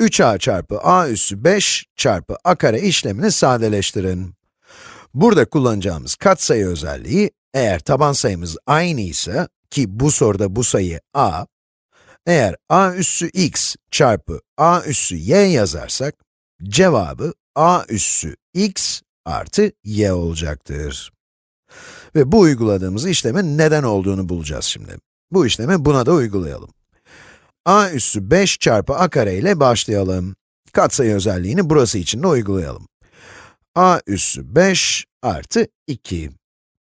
3a çarpı a üssü 5 çarpı a kare işlemini sadeleştirin. Burada kullanacağımız katsayı özelliği, eğer taban sayımız aynı ise, ki bu soruda bu sayı a, eğer a üssü x çarpı a üssü y yazarsak, cevabı a üssü x artı y olacaktır. Ve bu uyguladığımız işlemin neden olduğunu bulacağız şimdi. Bu işlemi buna da uygulayalım. A üssü 5 çarpı a kare ile başlayalım. Katsayı özelliğini burası için de uygulayalım. a üssü 5 artı 2.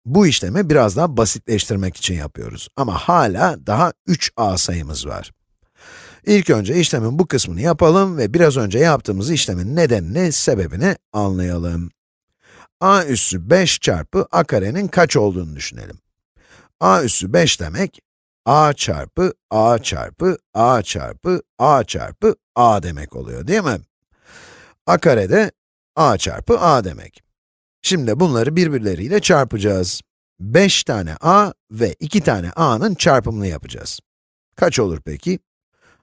Bu işlemi biraz daha basitleştirmek için yapıyoruz. Ama hala daha 3a sayımız var. İlk önce işlemin bu kısmını yapalım ve biraz önce yaptığımız işlemin nedenini, sebebini anlayalım. a üssü 5 çarpı a karenin kaç olduğunu düşünelim. a üssü 5 demek, a çarpı a çarpı a çarpı a çarpı a demek oluyor değil mi? a kare de a çarpı a demek. Şimdi bunları birbirleriyle çarpacağız. 5 tane a ve 2 tane a'nın çarpımını yapacağız. Kaç olur peki?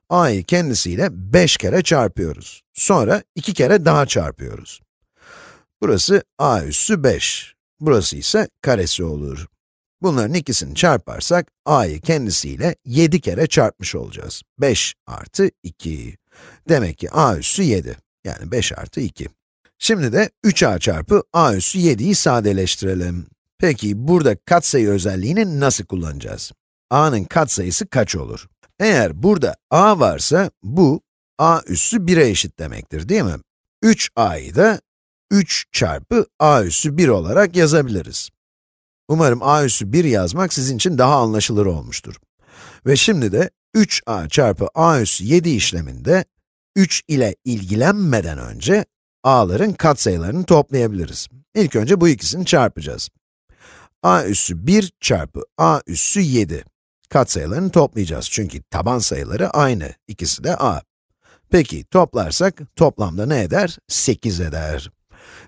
a'yı kendisiyle 5 kere çarpıyoruz. Sonra 2 kere daha çarpıyoruz. Burası a üssü 5. Burası ise karesi olur. Bunların ikisini çarparsak, a'yı kendisiyle 7 kere çarpmış olacağız. 5 artı 2. Demek ki a üssü 7. Yani 5 artı 2. Şimdi de 3a çarpı a üssü 7'yi sadeleştirelim. Peki burada katsayı özelliğini nasıl kullanacağız? a'nın katsayısı kaç olur? Eğer burada a varsa, bu a üssü 1'e eşit demektir değil mi? 3a'yı da 3 çarpı a üssü 1 olarak yazabiliriz. Umarım a üssü 1 yazmak sizin için daha anlaşılır olmuştur. Ve şimdi de 3a çarpı a üssü 7 işleminde 3 ile ilgilenmeden önce a'ların katsayılarını toplayabiliriz. İlk önce bu ikisini çarpacağız. a üssü 1 çarpı a üssü 7. Katsayılarını toplayacağız çünkü taban sayıları aynı, ikisi de a. Peki toplarsak toplamda ne eder? 8 eder.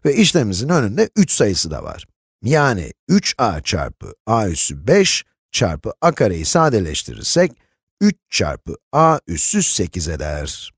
Ve işlemimizin önünde 3 sayısı da var. Yani 3a çarpı a üssü 5 çarpı a kareyi sadeleştirirsek, 3 çarpı a üssü 8 eder.